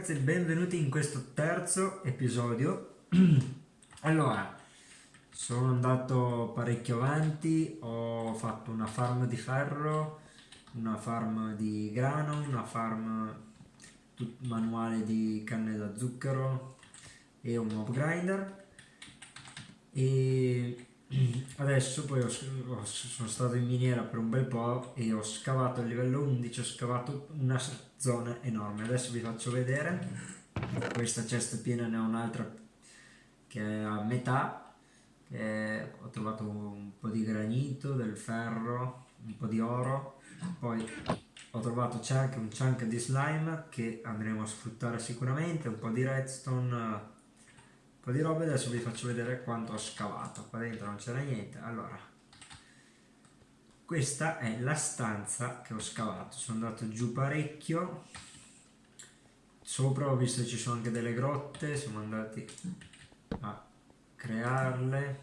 ragazzi benvenuti in questo terzo episodio. allora, sono andato parecchio avanti, ho fatto una farm di ferro, una farm di grano, una farm manuale di canne da zucchero e un mob grinder e adesso poi ho, ho, sono stato in miniera per un bel po' e ho scavato a livello 11 ho scavato una zona enorme. Adesso vi faccio vedere. Questa cesta piena ne ho un'altra che è a metà che ho trovato un po' di granito del ferro un po' di oro. Poi ho trovato chunk, un chunk di slime che andremo a sfruttare sicuramente un po' di redstone un po' di robe adesso vi faccio vedere quanto ho scavato. Qua dentro non c'era niente. Allora questa è la stanza che ho scavato. Sono andato giù parecchio. Sopra ho visto che ci sono anche delle grotte. Siamo andati a crearle.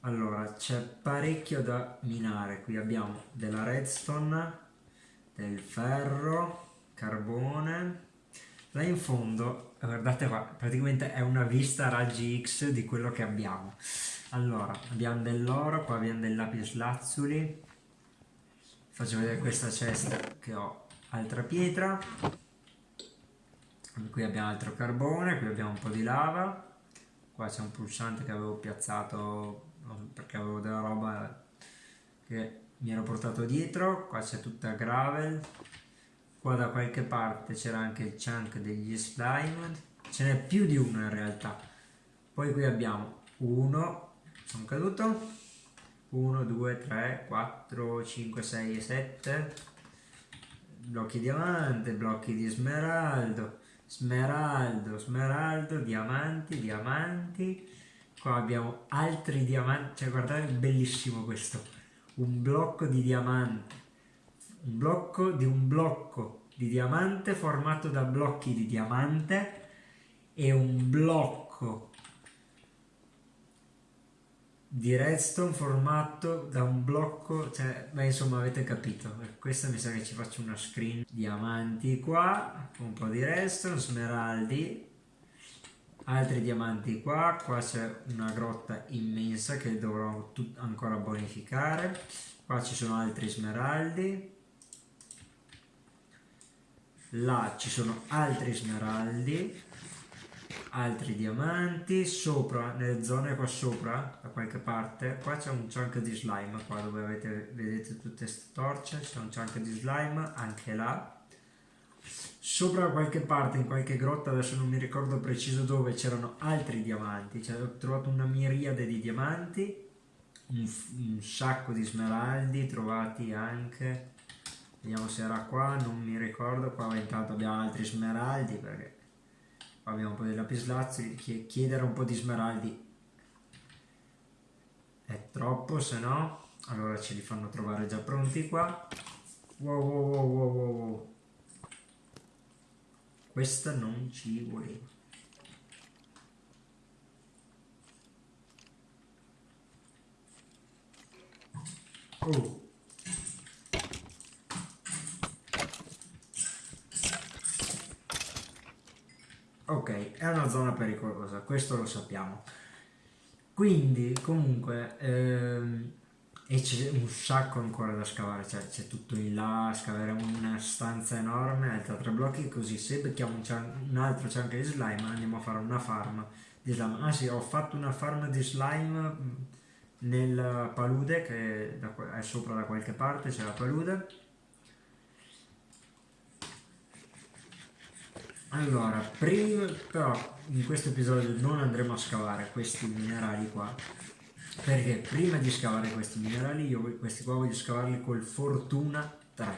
Allora c'è parecchio da minare. Qui abbiamo della redstone del ferro carbone. Là in fondo guardate qua, praticamente è una vista raggi X di quello che abbiamo. Allora, abbiamo dell'oro, qua abbiamo dei lapis faccio vedere questa cesta che ho. Altra pietra, qui abbiamo altro carbone, qui abbiamo un po' di lava, qua c'è un pulsante che avevo piazzato perché avevo della roba che mi ero portato dietro, qua c'è tutta gravel, qua da qualche parte c'era anche il chunk degli slime ce n'è più di uno in realtà. Poi qui abbiamo uno sono caduto. 1 2 3 4 5 6 e 7 blocchi diamante blocchi di smeraldo smeraldo smeraldo diamanti diamanti. Qua abbiamo altri diamanti cioè guardate bellissimo questo. Un blocco di diamante un blocco di un blocco di diamante formato da blocchi di diamante e un blocco di redstone formato da un blocco, cioè, beh insomma avete capito, questa mi sa che ci faccio una screen, diamanti qua, un po' di redstone, smeraldi, altri diamanti qua, qua c'è una grotta immensa che dovrò ancora bonificare, qua ci sono altri smeraldi, là ci sono altri smeraldi altri diamanti sopra nelle zone qua sopra da qualche parte qua c'è un chunk di slime qua dove avete, vedete tutte queste torce c'è un chunk di slime anche là. Sopra da qualche parte in qualche grotta adesso non mi ricordo preciso dove c'erano altri diamanti cioè, ho trovato una miriade di diamanti un, un sacco di smeraldi trovati anche vediamo se era qua non mi ricordo. Qua intanto abbiamo altri smeraldi perché qua abbiamo un po' di lapislazzi. Chiedere un po' di smeraldi è troppo se no allora ce li fanno trovare già pronti qua. Wow wow wow wow wow questa non ci voleva oh ok, è una zona pericolosa, questo lo sappiamo. Quindi, comunque, ehm, e c'è un sacco ancora da scavare, cioè c'è tutto in là, scaveremo una stanza enorme, altra tre blocchi, così se becchiamo un, un altro chunk di slime andiamo a fare una farm di slime. Ah sì, ho fatto una farm di slime mm, nel palude, che è sopra da qualche parte, c'è la palude Allora, prima, però in questo episodio non andremo a scavare questi minerali qua, perché prima di scavare questi minerali io questi qua voglio scavarli col Fortuna 3.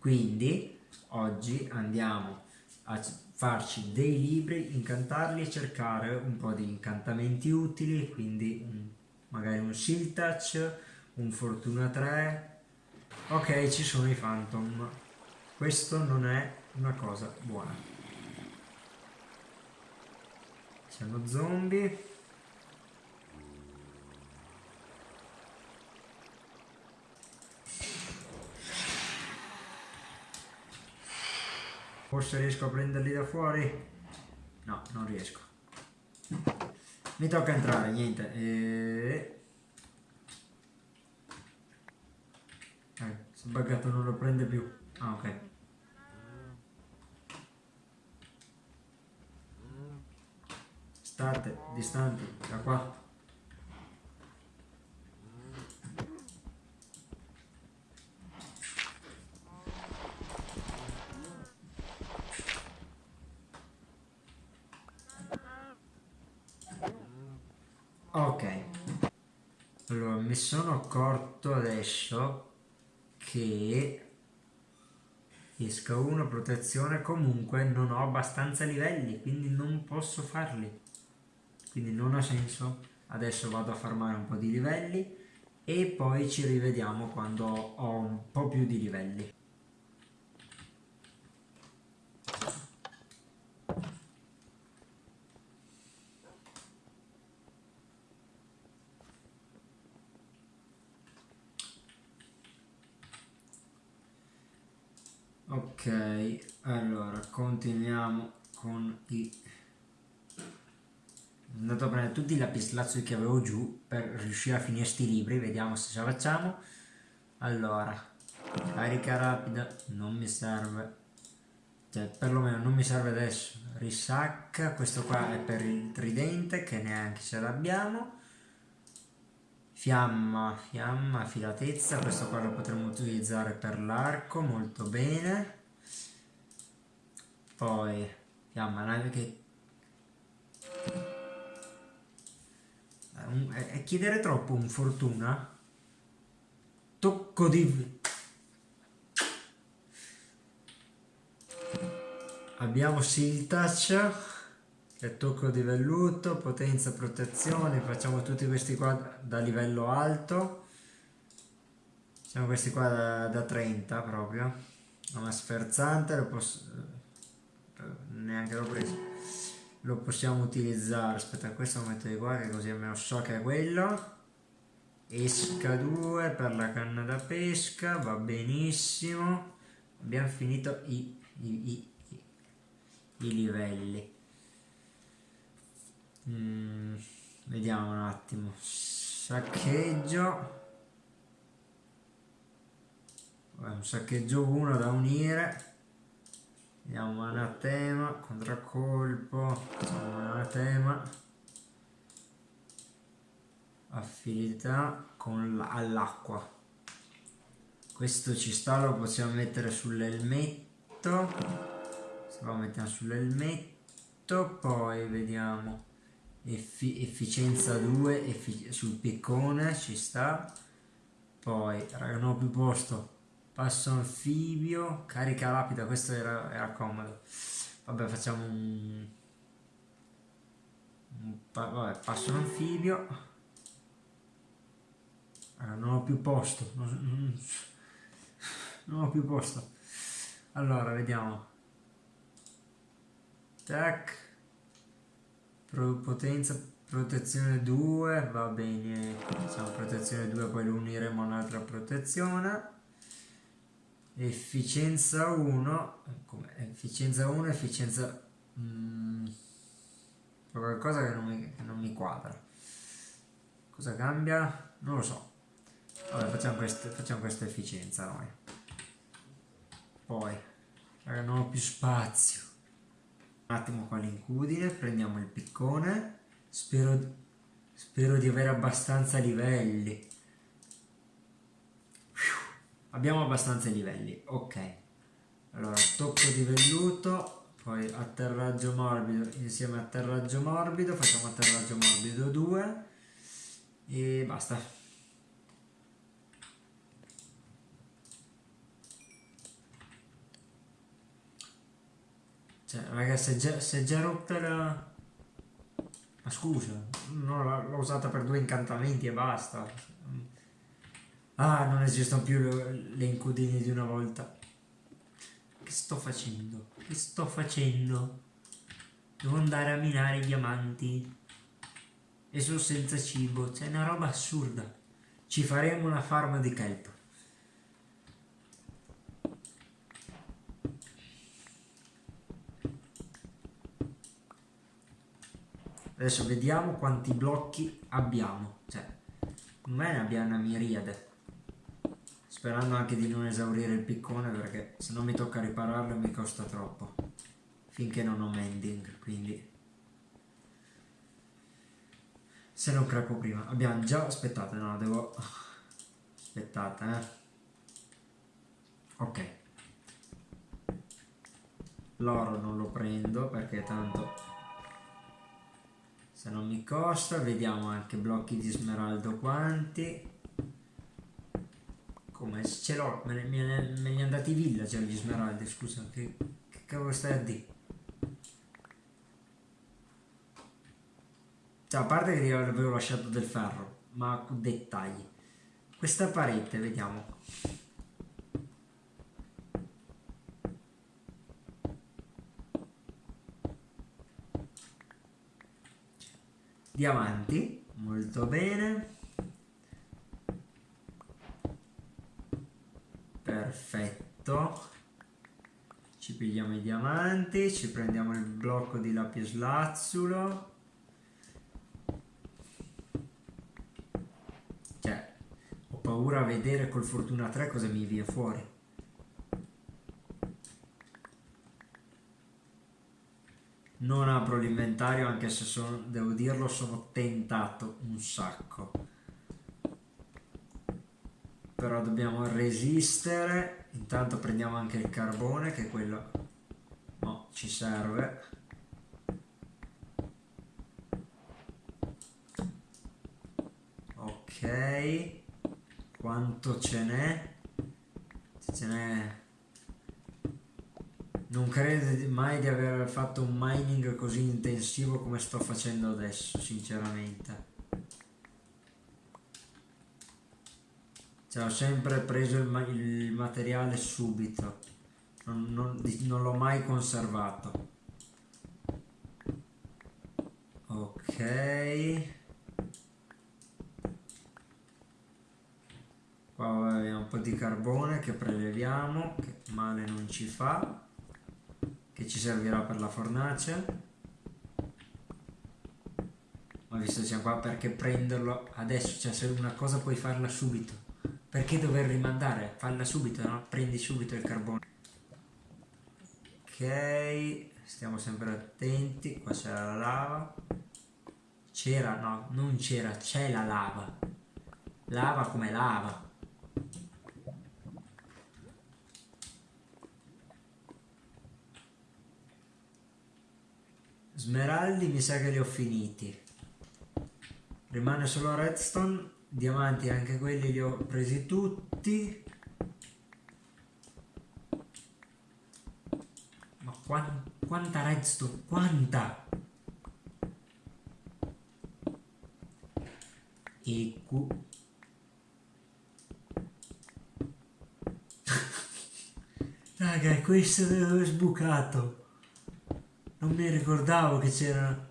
Quindi oggi andiamo a farci dei libri, incantarli e cercare un po' di incantamenti utili, quindi un, magari un Seal Touch, un Fortuna 3. Ok, ci sono i Phantom. Questo non è una cosa buona. Siamo zombie. Forse riesco a prenderli da fuori? No, non riesco. Mi tocca entrare, niente. E... Eh, si è buggato, non lo prende più. Ah, ok. State distanti da qua. Ok, allora mi sono accorto adesso che esca 1 protezione comunque non ho abbastanza livelli quindi non posso farli quindi non ha senso. Adesso vado a farmare un po' di livelli e poi ci rivediamo quando ho un po' più di livelli. Ok allora continuiamo con i andato a prendere tutti i lapislazzi che avevo giù per riuscire a finire sti libri vediamo se ce la facciamo. Allora carica rapida non mi serve. Cioè perlomeno non mi serve adesso. Risacca questo qua è per il tridente che neanche ce l'abbiamo. Fiamma, fiamma, filatezza, questo qua lo potremmo utilizzare per l'arco, molto bene. Poi, fiamma, nave che... È, è chiedere troppo un fortuna? Tocco di... Abbiamo Seal Touch e tocco di velluto, potenza, protezione, facciamo tutti questi qua da livello alto, siamo questi qua da, da 30 proprio, una sferzante, lo posso, neanche l'ho preso, lo possiamo utilizzare, aspetta questo lo metto di qua che così almeno so che è quello, esca 2 per la canna da pesca, va benissimo, abbiamo finito i, i, i, i livelli. Mm, vediamo un attimo. Saccheggio. Un saccheggio 1 da unire. Vediamo anatema, contraccolpo, anatema, affinità con all'acqua. Questo ci sta, lo possiamo mettere sull'elmetto. Se lo mettiamo sull'elmetto, poi vediamo. Effi efficienza 2 effic sul piccone ci sta. Poi raga non ho più posto passo anfibio carica rapida questo era, era comodo. Vabbè facciamo un, un pa vabbè, passo anfibio. Allora, non ho più posto non, non, ho più posto. Allora vediamo. Tac. Potenza protezione 2 va bene facciamo protezione 2 poi lo uniremo a un'altra protezione efficienza 1 come efficienza 1 efficienza mm, qualcosa che non, mi, che non mi quadra. Cosa cambia? non lo so. Vabbè facciamo, queste, facciamo questa efficienza noi. Poi non ho più spazio. Un attimo qua l'incudine, prendiamo il piccone, spero, spero di avere abbastanza livelli. Abbiamo abbastanza livelli, ok. Allora, tocco di velluto, poi atterraggio morbido insieme a atterraggio morbido, facciamo atterraggio morbido 2 e basta. Cioè, ragazzi, è già, già rotta la... Ma scusa, l'ho usata per due incantamenti e basta. Ah, non esistono più le, le incudine di una volta. Che sto facendo? Che sto facendo? Devo andare a minare i diamanti. E sono senza cibo. C'è una roba assurda. Ci faremo una farma di kelp. Adesso vediamo quanti blocchi abbiamo. Cioè, non me ne abbiamo una miriade. Sperando anche di non esaurire il piccone perché se non mi tocca ripararlo mi costa troppo. Finché non ho mending, quindi... Se non craco prima. Abbiamo già... Aspettate, no, devo... Aspettate, eh. Ok. L'oro non lo prendo perché tanto se non mi costa vediamo anche blocchi di smeraldo quanti come ce l'ho me, me, me andati villager gli smeraldi scusa che, che cavolo stai a dire? Cioè a parte che avevo lasciato del ferro ma dettagli. Questa parete vediamo. Diamanti molto bene ci pigliamo i diamanti ci prendiamo il blocco di lapislazzulo cioè ho paura a vedere col fortuna 3 cosa mi viene fuori. Non apro l'inventario anche se sono, devo dirlo sono tentato un sacco. Però dobbiamo resistere. Intanto prendiamo anche il carbone che quello no, ci serve. Ok. Quanto ce n'è? Ce n'è. Non credo mai di aver fatto un mining così intensivo come sto facendo adesso, sinceramente. Cioè, ho sempre preso il, ma il materiale subito, non, non, non l'ho mai conservato. Ok. Qua abbiamo un po' di carbone che preleviamo, che male non ci fa che ci servirà per la fornace ma visto che siamo qua perché prenderlo adesso cioè se una cosa puoi farla subito perché dover rimandare falla subito no? prendi subito il carbone ok stiamo sempre attenti qua c'era la lava c'era no non c'era c'è la lava lava come lava Smeraldi mi sa che li ho finiti. Rimane solo redstone. Diamanti anche quelli li ho presi tutti. Ma quant quanta redstone? Quanta? E Q. Raga, questo ho sbucato. Non mi ricordavo che c'era...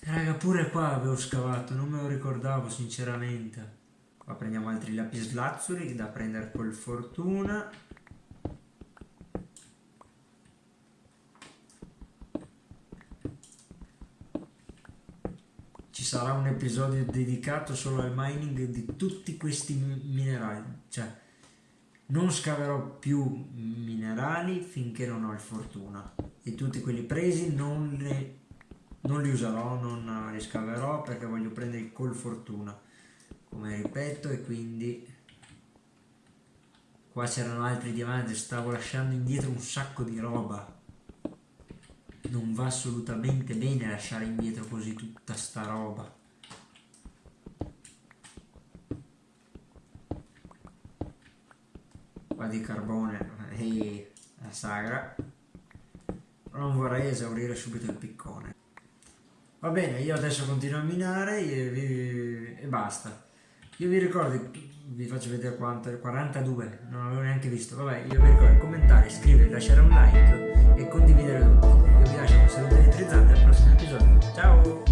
Raga, pure qua avevo scavato, non me lo ricordavo sinceramente. Qua prendiamo altri lapislazzuli da prendere col fortuna. Sarà un episodio dedicato solo al mining di tutti questi minerali. Cioè, non scaverò più minerali finché non ho il fortuna e tutti quelli presi non, ne, non li userò, non li scaverò perché voglio prendere col fortuna come ripeto e quindi qua c'erano altri diamanti stavo lasciando indietro un sacco di roba non va assolutamente bene lasciare indietro così tutta sta roba. Qua di carbone e la sagra. Non vorrei esaurire subito il piccone. Va bene io adesso continuo a minare e, vi, e basta. Io vi ricordo vi faccio vedere quanto 42 non avevo neanche visto. Vabbè io vi ricordo commentare iscrivervi lasciare un like e condividere tutto. Io vi lascio un saluto elettrizzante al prossimo episodio. Ciao!